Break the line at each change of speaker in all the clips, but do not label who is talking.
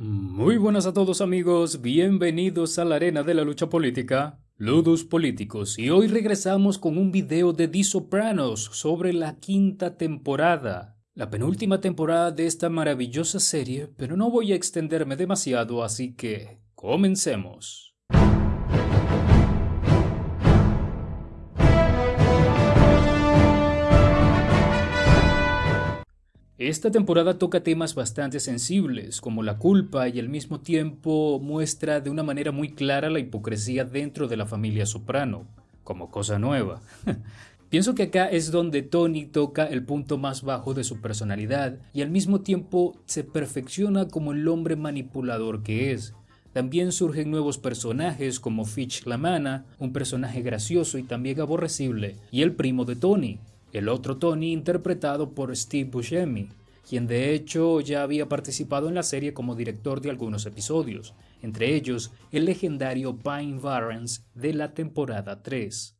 Muy buenas a todos amigos, bienvenidos a la arena de la lucha política, Ludus Políticos, y hoy regresamos con un video de The Sopranos sobre la quinta temporada, la penúltima temporada de esta maravillosa serie, pero no voy a extenderme demasiado, así que comencemos. Esta temporada toca temas bastante sensibles, como la culpa y al mismo tiempo muestra de una manera muy clara la hipocresía dentro de la familia Soprano, como cosa nueva. Pienso que acá es donde Tony toca el punto más bajo de su personalidad y al mismo tiempo se perfecciona como el hombre manipulador que es. También surgen nuevos personajes como Fitch Lamana, un personaje gracioso y también aborrecible, y el primo de Tony, el otro Tony interpretado por Steve Buscemi, quien de hecho ya había participado en la serie como director de algunos episodios, entre ellos el legendario Pine Barrens de la temporada 3.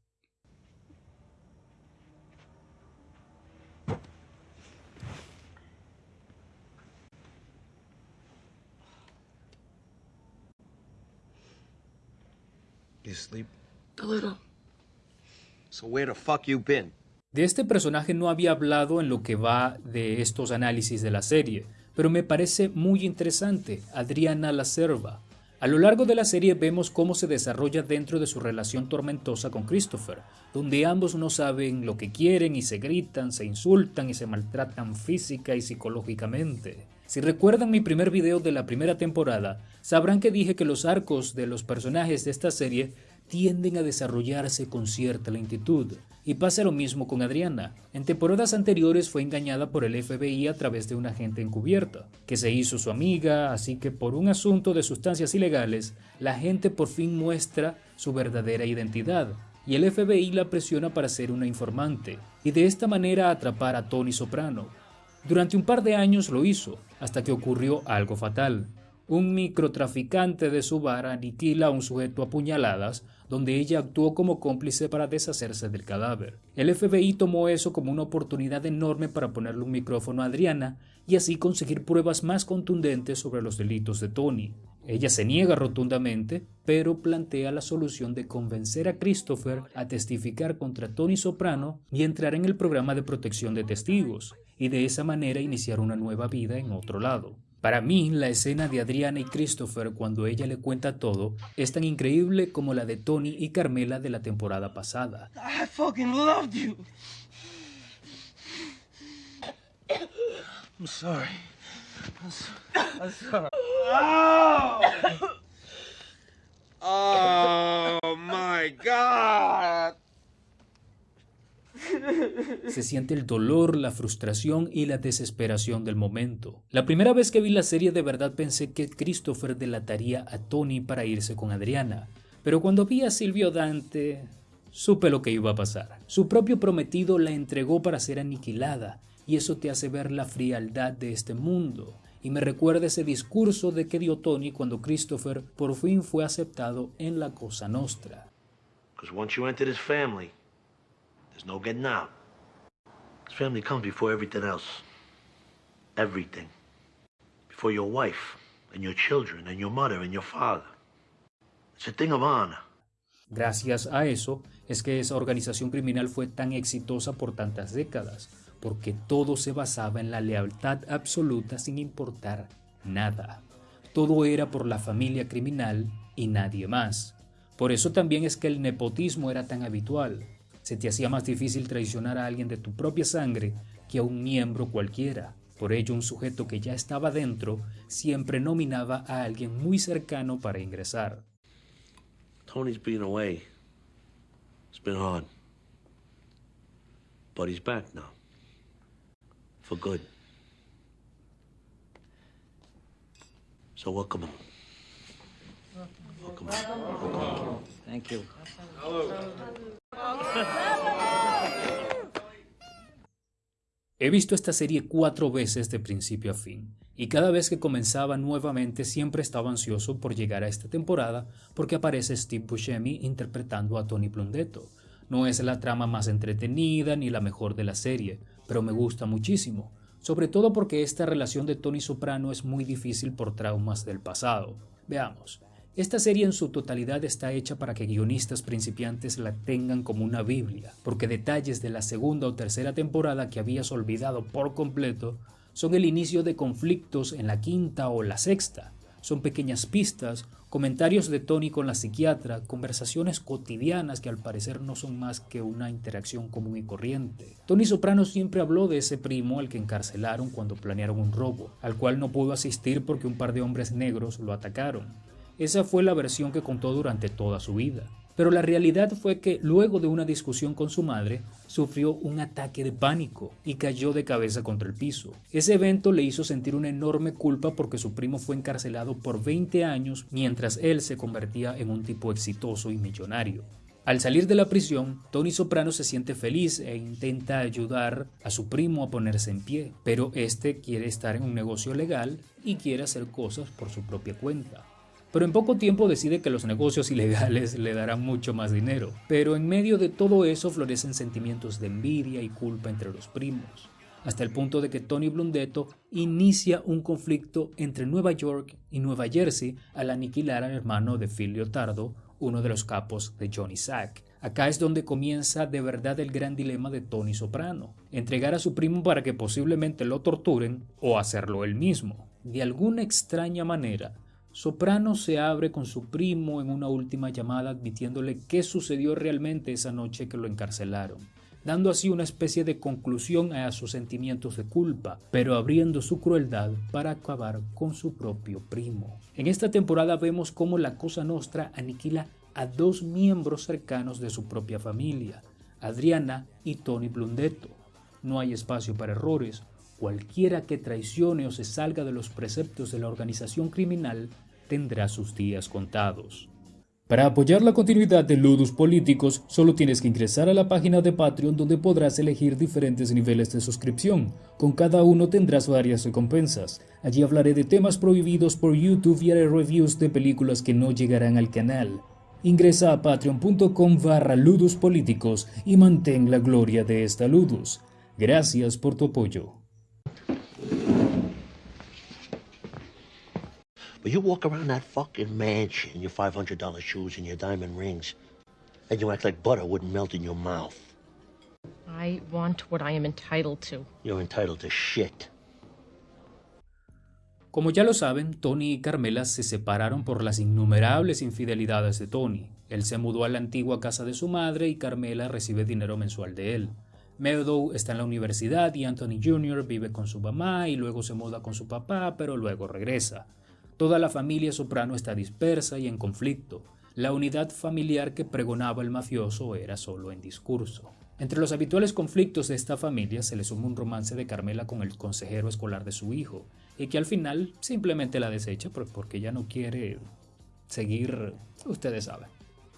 You sleep?
A little.
So where the fuck you been?
De este personaje no había hablado en lo que va de estos análisis de la serie, pero me parece muy interesante, Adriana La Cerva. A lo largo de la serie vemos cómo se desarrolla dentro de su relación tormentosa con Christopher, donde ambos no saben lo que quieren y se gritan, se insultan y se maltratan física y psicológicamente. Si recuerdan mi primer video de la primera temporada, sabrán que dije que los arcos de los personajes de esta serie tienden a desarrollarse con cierta lentitud. Y pasa lo mismo con Adriana. En temporadas anteriores fue engañada por el FBI a través de una agente encubierta, que se hizo su amiga, así que por un asunto de sustancias ilegales, la gente por fin muestra su verdadera identidad, y el FBI la presiona para ser una informante, y de esta manera atrapar a Tony Soprano. Durante un par de años lo hizo, hasta que ocurrió algo fatal. Un microtraficante de su bar aniquila a un sujeto a puñaladas, donde ella actuó como cómplice para deshacerse del cadáver. El FBI tomó eso como una oportunidad enorme para ponerle un micrófono a Adriana y así conseguir pruebas más contundentes sobre los delitos de Tony. Ella se niega rotundamente, pero plantea la solución de convencer a Christopher a testificar contra Tony Soprano y entrar en el programa de protección de testigos, y de esa manera iniciar una nueva vida en otro lado. Para mí, la escena de Adriana y Christopher cuando ella le cuenta todo es tan increíble como la de Tony y Carmela de la temporada pasada.
I fucking loved you.
I'm sorry. I'm, so- I'm sorry. Oh! oh my god!
Se siente el dolor, la frustración y la desesperación del momento. La primera vez que vi la serie de verdad pensé que Christopher delataría a Tony para irse con Adriana, pero cuando vi a Silvio Dante, supe lo que iba a pasar. Su propio prometido la entregó para ser aniquilada, y eso te hace ver la frialdad de este mundo. Y me recuerda ese discurso de que dio Tony cuando Christopher por fin fue aceptado en la Cosa Nostra.
Because once you enter this family, there's no getting out. This family comes before everything else. Everything. Before your wife, and your children, and your mother, and your father. It's a thing of honor.
Gracias a eso es que esa organización criminal fue tan exitosa por tantas décadas, porque todo se basaba en la lealtad absoluta sin importar nada. Todo era por la familia criminal y nadie más. Por eso también es que el nepotismo era tan habitual. Se te hacía más difícil traicionar a alguien de tu propia sangre que a un miembro cualquiera. Por ello, un sujeto que ya estaba dentro siempre nominaba a alguien muy cercano para ingresar.
Tony's being away. It's been hard. But he's back now. For good. So welcome him. Welcome him.
Thank you.
He visto esta serie cuatro veces de principio a fin, y cada vez que comenzaba nuevamente siempre estaba ansioso por llegar a esta temporada porque aparece Steve Buscemi interpretando a Tony Blundetto. No es la trama más entretenida ni la mejor de la serie, pero me gusta muchísimo. sobre todo porque esta relación de Tony Soprano es muy difícil por traumas del pasado. Veamos, esta serie en su totalidad está hecha para que guionistas principiantes la tengan como una Biblia, porque detalles de la segunda o tercera temporada que habías olvidado por completo son el inicio de conflictos en la quinta o la sexta. Son pequeñas pistas Comentarios de Tony con la psiquiatra, conversaciones cotidianas que al parecer no son más que una interacción común y corriente. Tony Soprano siempre habló de ese primo al que encarcelaron cuando planearon un robo, al cual no pudo asistir porque un par de hombres negros lo atacaron. Esa fue la versión que contó durante toda su vida. Pero la realidad fue que luego de una discusión con su madre, sufrió un ataque de pánico y cayó de cabeza contra el piso. Ese evento le hizo sentir una enorme culpa porque su primo fue encarcelado por 20 años mientras él se convertía en un tipo exitoso y millonario. Al salir de la prisión, Tony Soprano se siente feliz e intenta ayudar a su primo a ponerse en pie, pero este quiere estar en un negocio legal y quiere hacer cosas por su propia cuenta pero en poco tiempo decide que los negocios ilegales le darán mucho más dinero. Pero en medio de todo eso florecen sentimientos de envidia y culpa entre los primos, hasta el punto de que Tony Blundetto inicia un conflicto entre Nueva York y Nueva Jersey al aniquilar al hermano de Phil Leotardo, uno de los capos de Johnny Sack. Acá es donde comienza de verdad el gran dilema de Tony Soprano, entregar a su primo para que posiblemente lo torturen o hacerlo él mismo. De alguna extraña manera, Soprano se abre con su primo en una última llamada admitiéndole qué sucedió realmente esa noche que lo encarcelaron, dando así una especie de conclusión a sus sentimientos de culpa, pero abriendo su crueldad para acabar con su propio primo. En esta temporada vemos cómo la Cosa Nostra aniquila a dos miembros cercanos de su propia familia, Adriana y Tony Blundetto. No hay espacio para errores, cualquiera que traicione o se salga de los preceptos de la organización criminal tendrá sus días contados. Para apoyar la continuidad de Ludus Políticos, solo tienes que ingresar a la página de Patreon donde podrás elegir diferentes niveles de suscripción. Con cada uno tendrás varias recompensas. Allí hablaré de temas prohibidos por YouTube y haré reviews de películas que no llegarán al canal. Ingresa a patreon.com barra y mantén la gloria de esta Ludus. Gracias por tu apoyo.
But you walk around that fucking mansion in your $500 shoes and your diamond rings, and you act like butter wouldn't melt in your mouth.
I want what I am entitled to.
You're entitled to shit.
Como ya lo saben, Tony y Carmela se separaron por las innumerables infidelidades de Tony. Él se mudó a la antigua casa de su madre y Carmela recibe dinero mensual de él. Meadow está en la universidad y Anthony Jr. vive con su mamá y luego se muda con su papá, pero luego regresa. Toda la familia Soprano está dispersa y en conflicto. La unidad familiar que pregonaba el mafioso era solo en discurso. Entre los habituales conflictos de esta familia se le suma un romance de Carmela con el consejero escolar de su hijo, y que al final simplemente la desecha porque ya no quiere seguir, ustedes saben.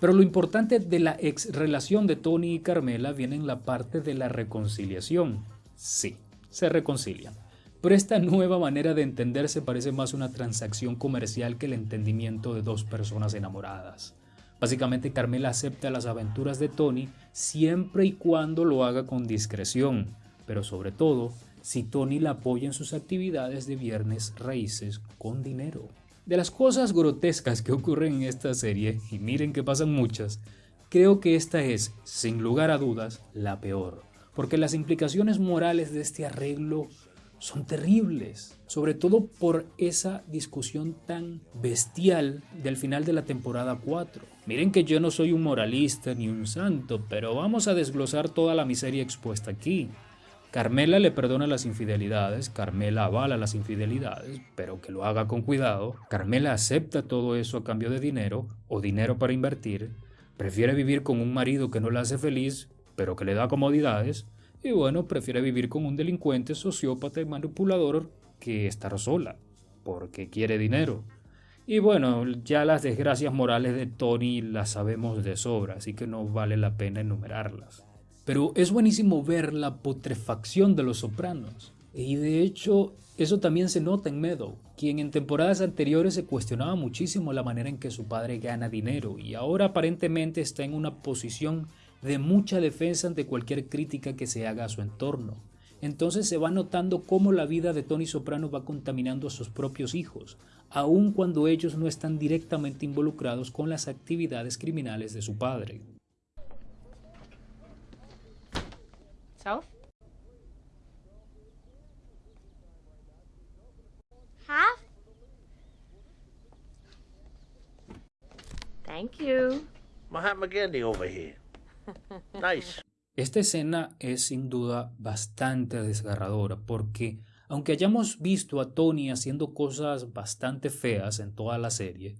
Pero lo importante de la ex relación de Tony y Carmela viene en la parte de la reconciliación. Sí, se reconcilian. Pero esta nueva manera de entenderse parece más una transacción comercial que el entendimiento de dos personas enamoradas. Básicamente Carmela acepta las aventuras de Tony siempre y cuando lo haga con discreción, pero sobre todo si Tony la apoya en sus actividades de viernes raíces con dinero. De las cosas grotescas que ocurren en esta serie, y miren que pasan muchas, creo que esta es, sin lugar a dudas, la peor, porque las implicaciones morales de este arreglo son terribles, sobre todo por esa discusión tan bestial del final de la temporada 4. Miren que yo no soy un moralista ni un santo, pero vamos a desglosar toda la miseria expuesta aquí. Carmela le perdona las infidelidades, Carmela avala las infidelidades, pero que lo haga con cuidado. Carmela acepta todo eso a cambio de dinero o dinero para invertir. Prefiere vivir con un marido que no la hace feliz, pero que le da comodidades y bueno, prefiere vivir con un delincuente, sociópata y manipulador que estar sola, porque quiere dinero. Y bueno, ya las desgracias morales de Tony las sabemos de sobra, así que no vale la pena enumerarlas. Pero es buenísimo ver la putrefacción de los sopranos. Y de hecho, eso también se nota en Meadow, quien en temporadas anteriores se cuestionaba muchísimo la manera en que su padre gana dinero y ahora aparentemente está en una posición de mucha defensa ante cualquier crítica que se haga a su entorno. entonces se va notando cómo la vida de Tony Soprano va contaminando a sus propios hijos, aun cuando ellos no están directamente involucrados con las actividades criminales de su padre.
So?
Half?
Thank you.
Mahatma Gandhi over here.
Esta escena es sin duda bastante desgarradora porque aunque hayamos visto a Tony haciendo cosas bastante feas en toda la serie,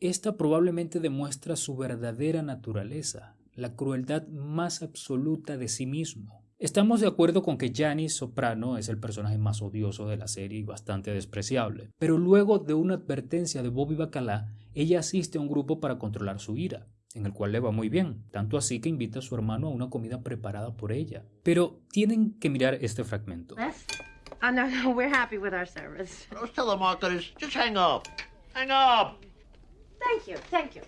esta probablemente demuestra su verdadera naturaleza, la crueldad más absoluta de sí mismo. Estamos de acuerdo con que Janice Soprano es el personaje más odioso de la serie y bastante despreciable, pero luego de una advertencia de Bobby Bacala, ella asiste a un grupo para controlar su ira en el cual le va muy bien, tanto así que invita a su hermano a una comida preparada por ella. Pero tienen que mirar este fragmento.
Oh, no, no, we're happy with our service.
Those telemarketers, just hang up. Hang up.
Thank you, thank you.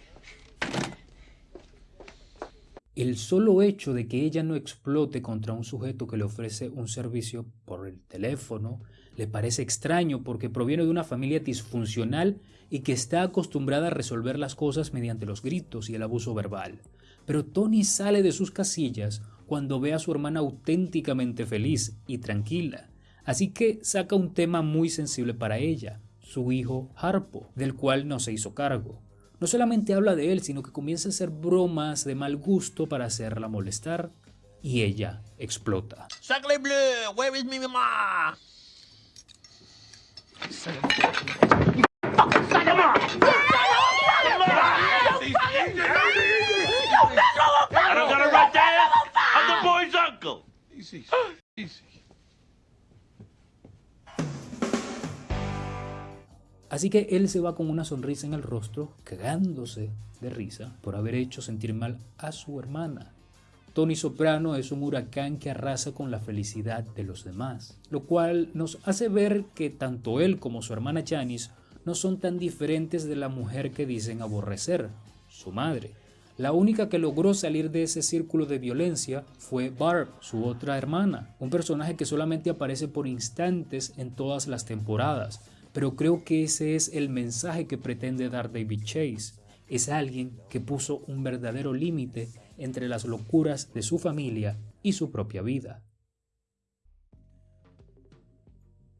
El solo hecho de que ella no explote contra un sujeto que le ofrece un servicio por el teléfono le parece extraño porque proviene de una familia disfuncional y que está acostumbrada a resolver las cosas mediante los gritos y el abuso verbal. Pero Tony sale de sus casillas cuando ve a su hermana auténticamente feliz y tranquila, así que saca un tema muy sensible para ella, su hijo Harpo, del cual no se hizo cargo. No solamente habla de él, sino que comienza a hacer bromas de mal gusto para hacerla molestar y ella explota. Así que él se va con una sonrisa en el rostro, cagándose de risa por haber hecho sentir mal a su hermana. Tony Soprano es un huracán que arrasa con la felicidad de los demás, lo cual nos hace ver que tanto él como su hermana Janice no son tan diferentes de la mujer que dicen aborrecer, su madre. La única que logró salir de ese círculo de violencia fue Barb, su otra hermana, un personaje que solamente aparece por instantes en todas las temporadas, pero creo que ese es el mensaje que pretende dar David Chase. Es alguien que puso un verdadero límite entre las locuras de su familia y su propia vida.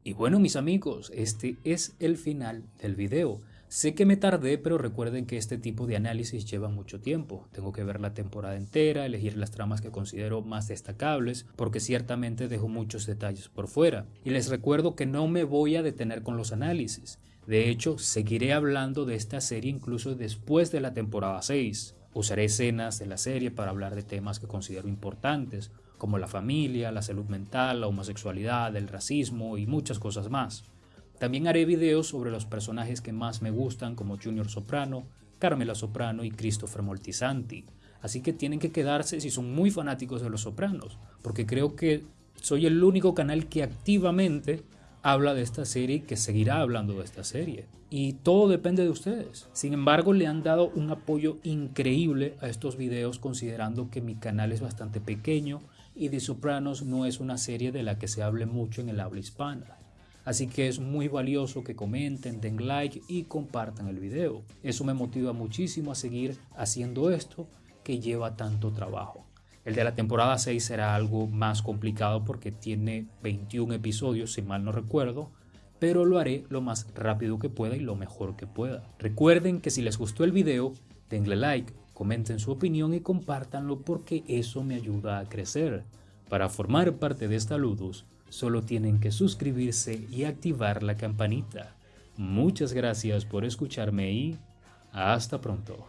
Y bueno mis amigos, este es el final del video. Sé que me tardé, pero recuerden que este tipo de análisis lleva mucho tiempo. Tengo que ver la temporada entera, elegir las tramas que considero más destacables, porque ciertamente dejo muchos detalles por fuera. Y les recuerdo que no me voy a detener con los análisis. De hecho, seguiré hablando de esta serie incluso después de la temporada 6. Usaré escenas de la serie para hablar de temas que considero importantes, como la familia, la salud mental, la homosexualidad, el racismo y muchas cosas más. También haré videos sobre los personajes que más me gustan como Junior Soprano, Carmela Soprano y Christopher Moltisanti. Así que tienen que quedarse si son muy fanáticos de los Sopranos, porque creo que soy el único canal que activamente habla de esta serie que seguirá hablando de esta serie. Y todo depende de ustedes. Sin embargo, le han dado un apoyo increíble a estos videos considerando que mi canal es bastante pequeño y The Sopranos no es una serie de la que se hable mucho en el habla hispana. Así que es muy valioso que comenten, den like y compartan el video. Eso me motiva muchísimo a seguir haciendo esto que lleva tanto trabajo. El de la temporada 6 será algo más complicado porque tiene 21 episodios, si mal no recuerdo, pero lo haré lo más rápido que pueda y lo mejor que pueda. Recuerden que si les gustó el video, denle like, comenten su opinión y compártanlo porque eso me ayuda a crecer. Para formar parte de esta Ludus, solo tienen que suscribirse y activar la campanita. Muchas gracias por escucharme y hasta pronto.